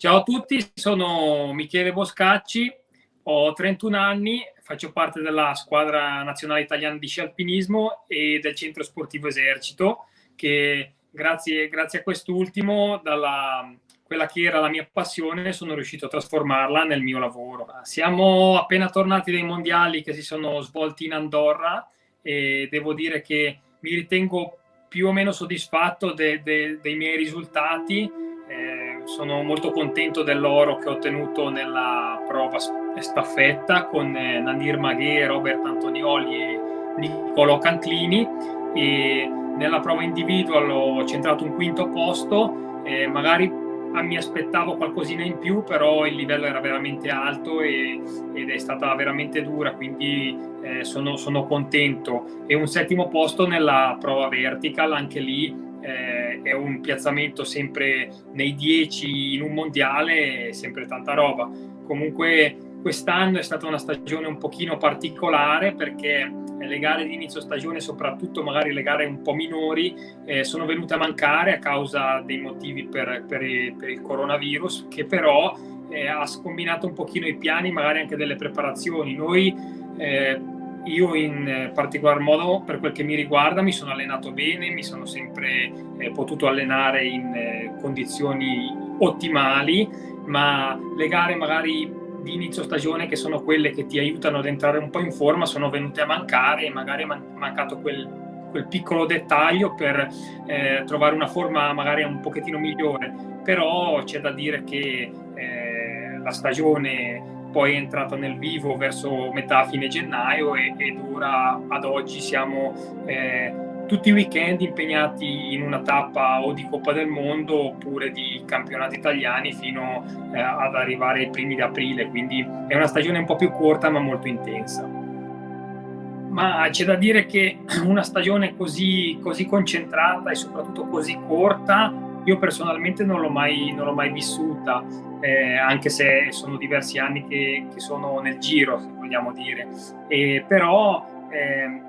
Ciao a tutti, sono Michele Boscacci, ho 31 anni, faccio parte della squadra nazionale italiana di sci alpinismo e del centro sportivo Esercito, che grazie, grazie a quest'ultimo, dalla quella che era la mia passione, sono riuscito a trasformarla nel mio lavoro. Siamo appena tornati dai mondiali che si sono svolti in Andorra e devo dire che mi ritengo più o meno soddisfatto de, de, dei miei risultati sono molto contento dell'oro che ho ottenuto nella prova staffetta con eh, Nanir Maghe, Robert Antonioli e Niccolò Canclini e nella prova individual ho centrato un quinto posto, eh, magari mi aspettavo qualcosina in più, però il livello era veramente alto e, ed è stata veramente dura, quindi eh, sono, sono contento. E un settimo posto nella prova vertical, anche lì eh, è un piazzamento sempre nei 10 in un mondiale, sempre tanta roba. Comunque quest'anno è stata una stagione un pochino particolare perché le gare di inizio stagione, soprattutto magari le gare un po' minori, eh, sono venute a mancare a causa dei motivi per, per, per il coronavirus, che però eh, ha scombinato un pochino i piani, magari anche delle preparazioni. Noi eh, io in eh, particolar modo, per quel che mi riguarda, mi sono allenato bene, mi sono sempre eh, potuto allenare in eh, condizioni ottimali, ma le gare magari di inizio stagione, che sono quelle che ti aiutano ad entrare un po' in forma, sono venute a mancare e magari è man mancato quel, quel, piccolo dettaglio per eh, trovare una forma magari un pochettino migliore. Però c'è da dire che eh, la stagione poi è entrata nel vivo verso metà fine gennaio e, ed ora ad oggi siamo eh, tutti i weekend impegnati in una tappa o di Coppa del Mondo oppure di campionati italiani fino eh, ad arrivare ai primi di aprile, quindi è una stagione un po' più corta ma molto intensa. Ma c'è da dire che una stagione così, così concentrata e soprattutto così corta io personalmente non l'ho mai, non l'ho mai vissuta, eh, anche se sono diversi anni che, che, sono nel giro, se vogliamo dire. E, però eh,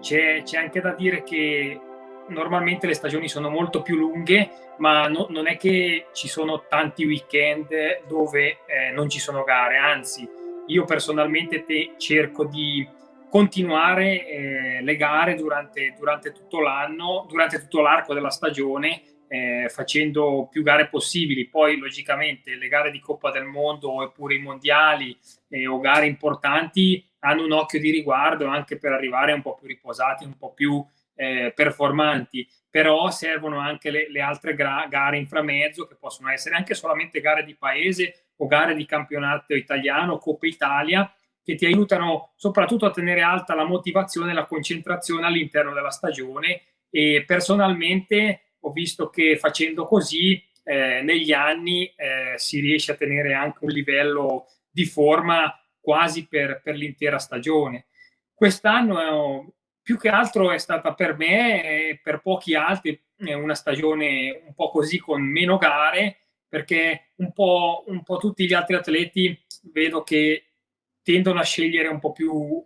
c'è, c'è, anche da dire che normalmente le stagioni sono molto più lunghe, ma no, non è che ci sono tanti weekend dove eh, non ci sono gare, anzi io personalmente cerco di continuare eh, le gare durante, durante tutto l'anno, durante tutto l'arco della stagione eh, facendo più gare possibili. Poi, logicamente, le gare di Coppa del Mondo oppure i mondiali eh, o gare importanti hanno un occhio di riguardo anche per arrivare un po' più riposati, un po' più eh, performanti. Però servono anche le, le altre gare inframezzo, che possono essere anche solamente gare di paese o gare di campionato italiano, Coppa Italia, che ti aiutano soprattutto a tenere alta la motivazione e la concentrazione all'interno della stagione. E personalmente ho visto che facendo così eh, negli anni eh, si riesce a tenere anche un livello di forma quasi per, per l'intera stagione. Quest'anno più che altro è stata per me e per pochi altri una stagione un po' così con meno gare perché un po', un po' tutti gli altri atleti vedo che tendono a scegliere un po' più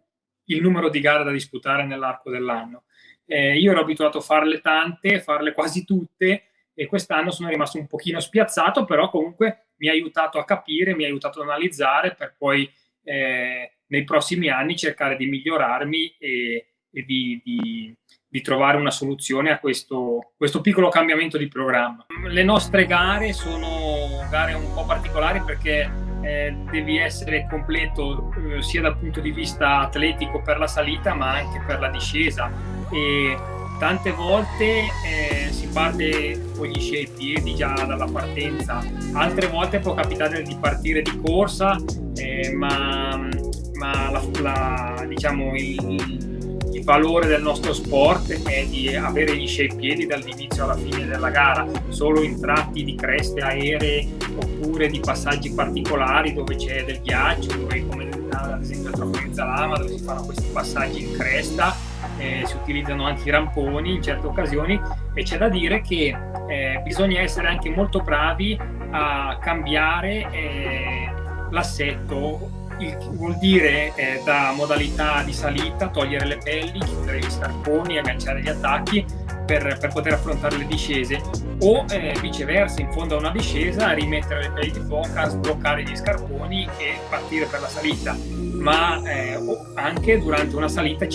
il numero di gare da disputare nell'arco dell'anno. Eh, io ero abituato a farle tante, farle quasi tutte e quest'anno sono rimasto un pochino spiazzato, però comunque mi ha aiutato a capire, mi ha aiutato ad analizzare per poi eh, nei prossimi anni cercare di migliorarmi e, e di, di, di, trovare una soluzione a questo, questo piccolo cambiamento di programma. Le nostre gare sono gare un po' particolari perché eh, devi essere completo eh, sia dal punto di vista atletico per la salita ma anche per la discesa e tante volte eh, si parte con gli sci ai piedi già dalla partenza, altre volte può capitare di partire di corsa eh, ma, ma la, la, diciamo, il, il valore del nostro sport è di avere gli sci ai piedi dall'inizio alla fine della gara, solo in tratti di creste aeree oppure di passaggi particolari dove c'è del ghiaccio, dove come ad esempio a Trofenza Lama dove si fanno questi passaggi in cresta, eh, si utilizzano anche i ramponi in certe occasioni e c'è da dire che eh, bisogna essere anche molto bravi a cambiare eh, l'assetto. Il, vuol dire eh, da modalità di salita togliere le pelli, chiudere gli scarponi, agganciare gli attacchi per, per, poter affrontare le discese. O eh, viceversa in fondo a una discesa rimettere le pelli di foca, sbloccare gli scarponi e partire per la salita. Ma eh, anche durante una salita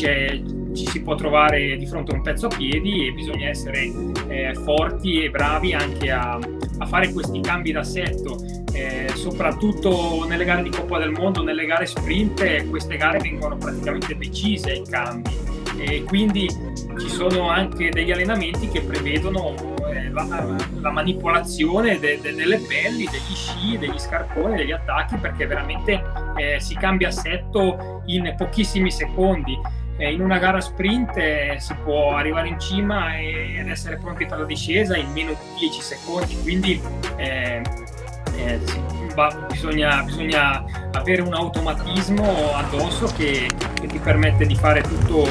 ci si può trovare di fronte a un pezzo a piedi e bisogna essere eh, forti e bravi anche a, a fare questi cambi d'assetto eh, soprattutto nelle gare di Coppa del Mondo, nelle gare sprint queste gare vengono praticamente decise i cambi e quindi ci sono anche degli allenamenti che prevedono eh, la, la, manipolazione de, de, delle pelli, degli sci, degli scarponi, degli attacchi perché veramente eh, si cambia assetto in pochissimi secondi. Eh, in una gara sprint eh, si può arrivare in cima ed essere pronti per la discesa in meno di 10 secondi, quindi eh, eh, bisogna, bisogna, avere un automatismo addosso che, che, ti permette di fare tutto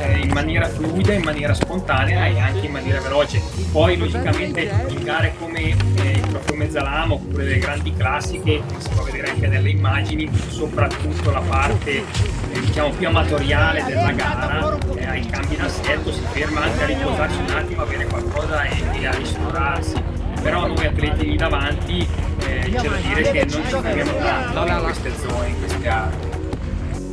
eh, in maniera fluida, in maniera spontanea e anche in maniera veloce. Poi logicamente in gare come eh, trofeo Mezzalama oppure le grandi classiche, si può vedere anche nelle immagini, soprattutto la parte eh, diciamo più amatoriale della gara, eh, ai cambi in assetto, si ferma anche a riposarsi un attimo, a bere qualcosa e, e a ristorarsi però noi atleti lì davanti eh, c'è da dire che non ci fermiamo tanto in queste zone, in queste aree.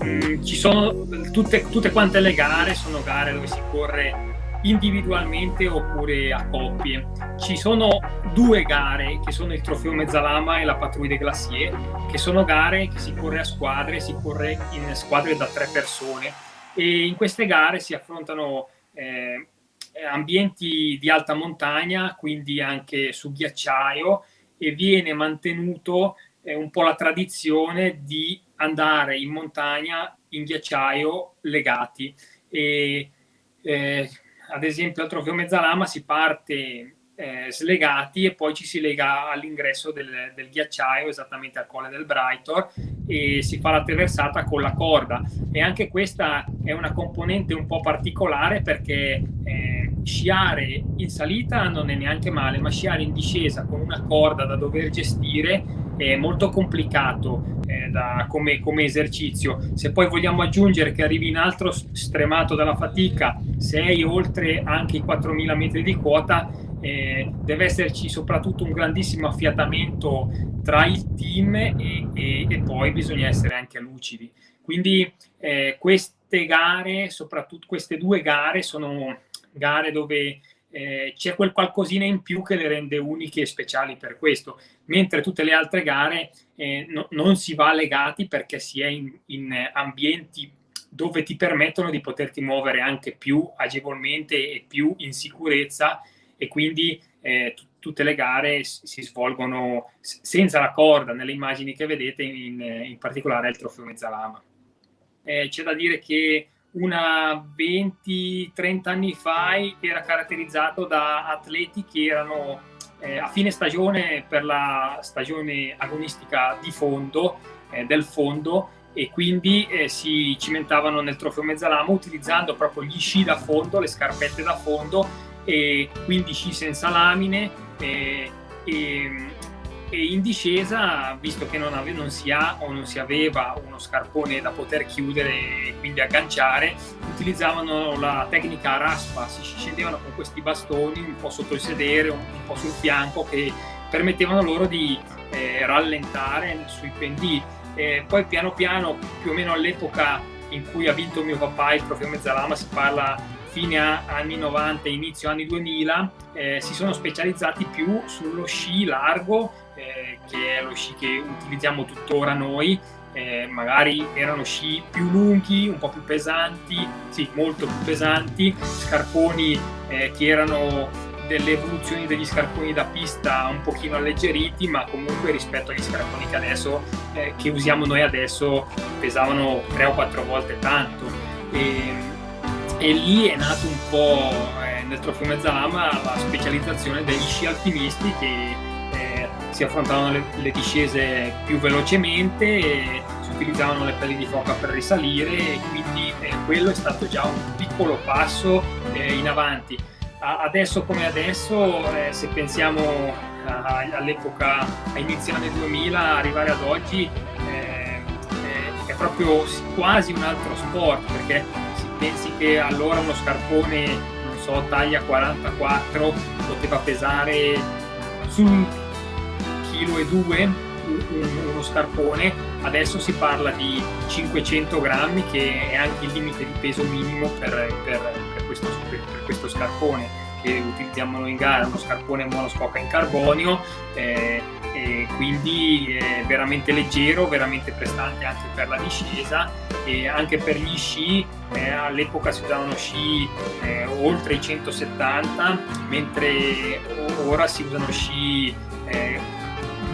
Mm, ci sono tutte, tutte quante le gare, sono gare dove si corre individualmente oppure a coppie. Ci sono due gare che sono il Trofeo Mezzalama e la Patrouille des Glaciers, che sono gare che si corre a squadre, si corre in squadre da tre persone e in queste gare si affrontano eh, ambienti di alta montagna, quindi anche su ghiacciaio, e viene mantenuto eh, un po' la tradizione di andare in montagna in ghiacciaio legati. E, eh, ad esempio al Trofeo Mezzalama si parte eh, slegati e poi ci si lega all'ingresso del, del, ghiacciaio, esattamente al colle del Brightor, e si fa la traversata con la corda. E anche questa è una componente un po' particolare perché eh, sciare in salita non è neanche male, ma sciare in discesa con una corda da dover gestire è molto complicato eh, da, come, come, esercizio. Se poi vogliamo aggiungere che arrivi in altro stremato dalla fatica, sei oltre anche i 4.000 metri di quota, eh, deve esserci soprattutto un grandissimo affiatamento tra il team e, e, e poi bisogna essere anche lucidi. Quindi eh, queste gare, soprattutto queste due gare, sono gare dove eh, c'è quel qualcosina in più che le rende uniche e speciali per questo, mentre tutte le altre gare eh, no, non si va legati perché si è in, in ambienti dove ti permettono di poterti muovere anche più agevolmente e più in sicurezza e quindi eh, tutte le gare si svolgono senza la corda nelle immagini che vedete, in, in particolare il trofeo Mezzalama. Eh, C'è da dire che una 20-30 anni fa era caratterizzato da atleti che erano eh, a fine stagione per la stagione agonistica di fondo, eh, del fondo, e quindi eh, si cimentavano nel trofeo Mezzalama utilizzando proprio gli sci da fondo, le scarpette da fondo e quindi sci senza lamine e, e, e in discesa, visto che non, non, si ha o non si aveva uno scarpone da poter chiudere e quindi agganciare, utilizzavano la tecnica raspa, si scendevano con questi bastoni un po' sotto il sedere, un, un po' sul fianco che permettevano loro di eh, rallentare sui pendii. Eh, poi piano piano, più o meno all'epoca in cui ha vinto mio papà il trofeo Mezzalama, si parla fine anni 90 inizio anni 2000 eh, si sono specializzati più sullo sci largo eh, che è lo sci che utilizziamo tuttora noi eh, magari erano sci più lunghi, un po' più pesanti, sì, molto più pesanti, scarponi eh, che erano delle evoluzioni degli scarponi da pista un pochino alleggeriti, ma comunque rispetto agli scarponi che adesso eh, che usiamo noi adesso pesavano tre o quattro volte tanto. E, e lì è nato un po' eh, nel Trofeo Mezzalama la specializzazione degli sci alpinisti che si affrontavano le, le, discese più velocemente, si utilizzavano le pelli di foca per risalire e quindi eh, quello è stato già un piccolo passo eh, in avanti. A, adesso come adesso, eh, se pensiamo all'epoca, a inizio anni 2000, arrivare ad oggi, eh, è proprio quasi un altro sport perché pensi che allora uno scarpone, non so, taglia 44, poteva pesare su un chilo e due uno scarpone, adesso si parla di 500 grammi che è anche il limite di peso minimo per, per, per, questo, per questo, scarpone che utilizziamo noi in gara, uno scarpone monoscoca in carbonio eh, quindi è veramente leggero, veramente prestante anche per la discesa e anche per gli sci, eh, all'epoca si usavano sci eh, oltre i 170 mentre ora si usano sci eh,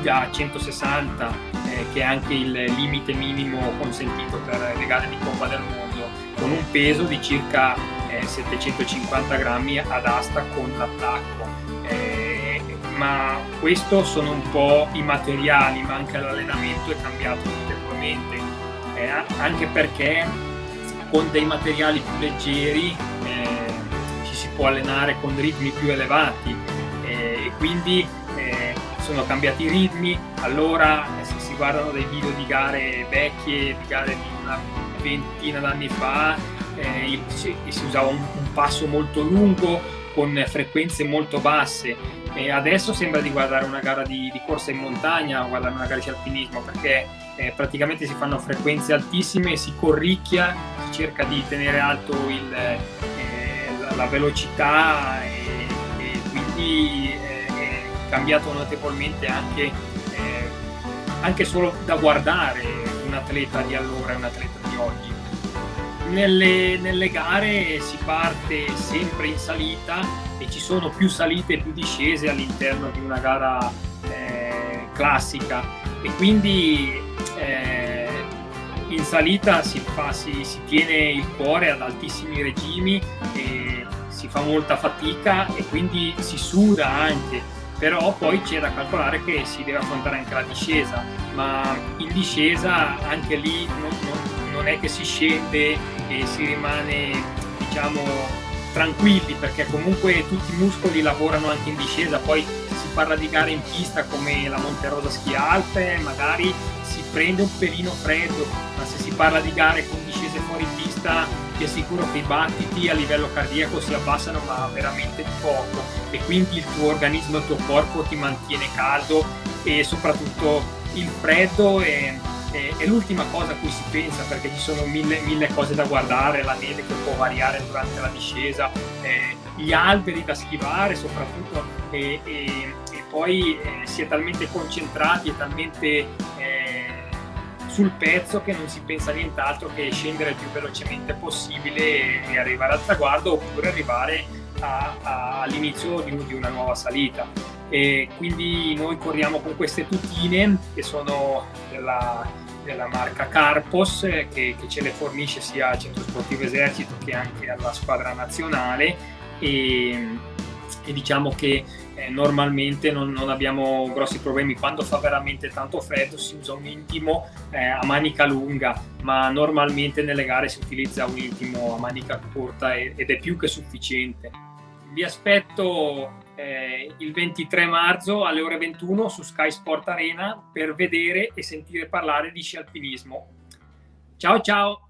da 160 eh, che è anche il limite minimo consentito per le gare di Coppa del Mondo con un peso di circa eh, 750 grammi ad asta con l'attacco. Eh, ma questo sono un po' i materiali ma anche l'allenamento è cambiato notevolmente. Eh, anche perché con dei materiali più leggeri eh, ci si può allenare con ritmi più elevati. Eh, e quindi sono cambiati i ritmi, allora se si guardano dei video di gare vecchie, di gare di una ventina d'anni fa, eh, si, si, usava un, un, passo molto lungo con frequenze molto basse. E adesso sembra di guardare una gara di, di corsa in montagna, guardare una gara di alpinismo perché eh, praticamente si fanno frequenze altissime, si corricchia, si cerca di tenere alto il, eh, la, la, velocità e, e quindi eh, cambiato notevolmente anche, eh, anche solo da guardare un atleta di allora e un atleta di oggi. Nelle, nelle, gare si parte sempre in salita e ci sono più salite e più discese all'interno di una gara eh, classica e quindi eh, in salita si, fa, si, si, tiene il cuore ad altissimi regimi si fa molta fatica e quindi si suda anche però poi c'è da calcolare che si deve affrontare anche la discesa, ma in discesa anche lì non, non, non è che si scende e si rimane diciamo tranquilli perché comunque tutti i muscoli lavorano anche in discesa, poi si parla di gare in pista come la Monterosa Ski Alpe, magari si prende un pelino freddo, ma se si parla di gare con discese fuori pista ti assicuro che i battiti a livello cardiaco si abbassano ma veramente di poco. E quindi il tuo organismo, il tuo corpo ti mantiene caldo e soprattutto il freddo è, è, è l'ultima cosa a cui si pensa perché ci sono mille, mille, cose da guardare, la neve che può variare durante la discesa, eh, gli alberi da schivare soprattutto e, e, e poi eh, si è talmente concentrati e talmente sul pezzo che non si pensa nient'altro che scendere il più velocemente possibile e arrivare al traguardo oppure arrivare all'inizio di, di, una nuova salita. E quindi noi corriamo con queste tutine che sono della, della marca Carpos che, che, ce le fornisce sia al Centro Sportivo Esercito che anche alla squadra nazionale e, e diciamo che eh, normalmente non, non, abbiamo grossi problemi. Quando fa veramente tanto freddo si usa un intimo eh, a manica lunga, ma normalmente nelle gare si utilizza un intimo a manica corta ed è più che sufficiente. Vi aspetto eh, il 23 marzo alle ore 21 su Sky Sport Arena per vedere e sentire parlare di sci alpinismo. Ciao ciao!